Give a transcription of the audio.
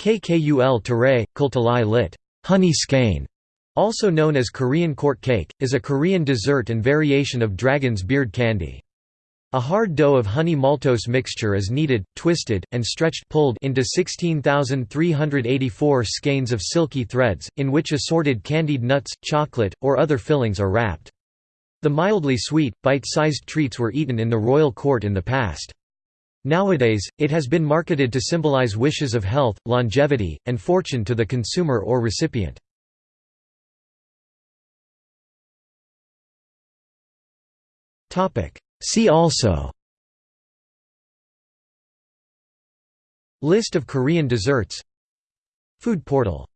Kkul-tarae, Kultalai lit. Honey skein, also known as Korean court cake, is a Korean dessert and variation of dragon's beard candy. A hard dough of honey maltose mixture is kneaded, twisted, and stretched pulled into 16,384 skeins of silky threads, in which assorted candied nuts, chocolate, or other fillings are wrapped. The mildly sweet, bite-sized treats were eaten in the royal court in the past. Nowadays, it has been marketed to symbolize wishes of health, longevity, and fortune to the consumer or recipient. See also List of Korean desserts Food portal